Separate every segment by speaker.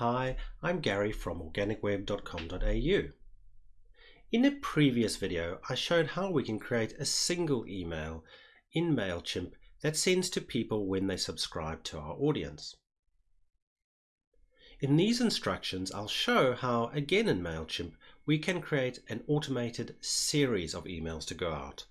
Speaker 1: Hi, I'm Gary from organicweb.com.au. In a previous video, I showed how we can create a single email in MailChimp that sends to people when they subscribe to our audience. In these instructions, I'll show how, again in MailChimp, we can create an automated series of emails to go out.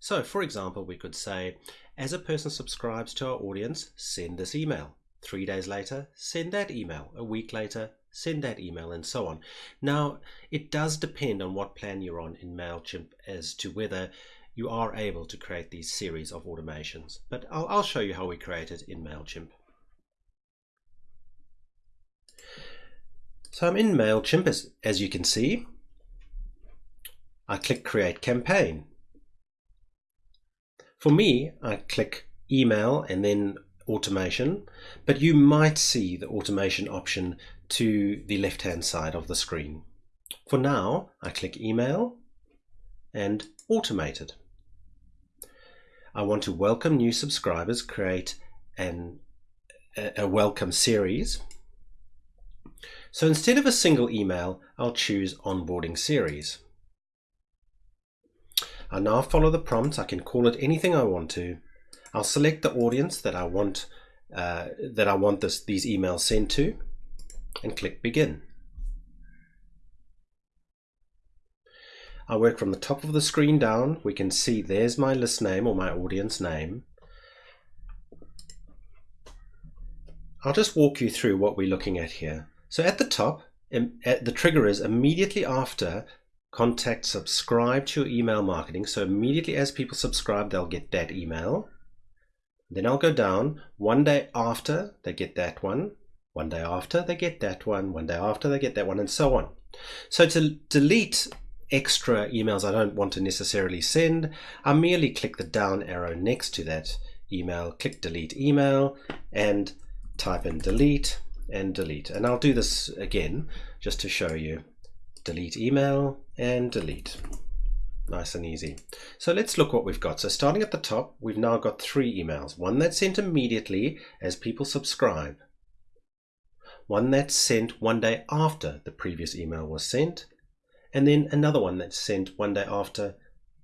Speaker 1: So, for example, we could say, as a person subscribes to our audience, send this email. Three days later, send that email. A week later, send that email and so on. Now, it does depend on what plan you're on in MailChimp as to whether you are able to create these series of automations. But I'll, I'll show you how we create it in MailChimp. So I'm in MailChimp as, as you can see. I click Create Campaign. For me, I click Email and then automation, but you might see the automation option to the left-hand side of the screen. For now, I click email and automated. I want to welcome new subscribers, create an, a welcome series. So instead of a single email, I'll choose onboarding series. I now follow the prompt. I can call it anything I want to I'll select the audience that I want uh, that I want this, these emails sent to and click begin. I work from the top of the screen down. We can see there's my list name or my audience name. I'll just walk you through what we're looking at here. So at the top, the trigger is immediately after contact subscribe to your email marketing. So immediately as people subscribe, they'll get that email. Then I'll go down. One day after, they get that one. One day after, they get that one. One day after, they get that one, and so on. So to delete extra emails I don't want to necessarily send, I merely click the down arrow next to that email, click delete email, and type in delete and delete. And I'll do this again just to show you. Delete email and delete nice and easy. So let's look what we've got. So starting at the top, we've now got three emails. One that's sent immediately as people subscribe. One that's sent one day after the previous email was sent. And then another one that's sent one day after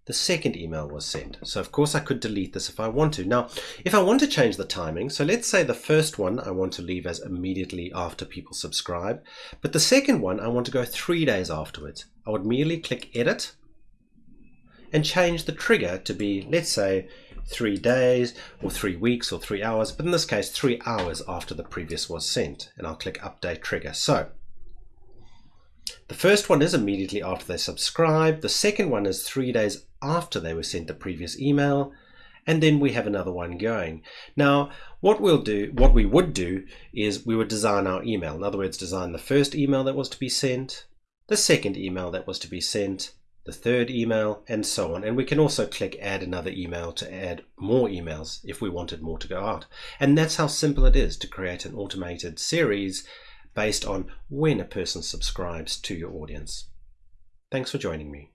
Speaker 1: the second email was sent. So of course I could delete this if I want to. Now, if I want to change the timing, so let's say the first one I want to leave as immediately after people subscribe, but the second one I want to go three days afterwards. I would merely click edit and change the trigger to be, let's say, three days or three weeks or three hours, but in this case, three hours after the previous was sent. And I'll click update trigger. So the first one is immediately after they subscribe. The second one is three days after they were sent the previous email. And then we have another one going. Now, what we'll do, what we would do is we would design our email. In other words, design the first email that was to be sent, the second email that was to be sent, the third email, and so on. And we can also click add another email to add more emails if we wanted more to go out. And that's how simple it is to create an automated series based on when a person subscribes to your audience. Thanks for joining me.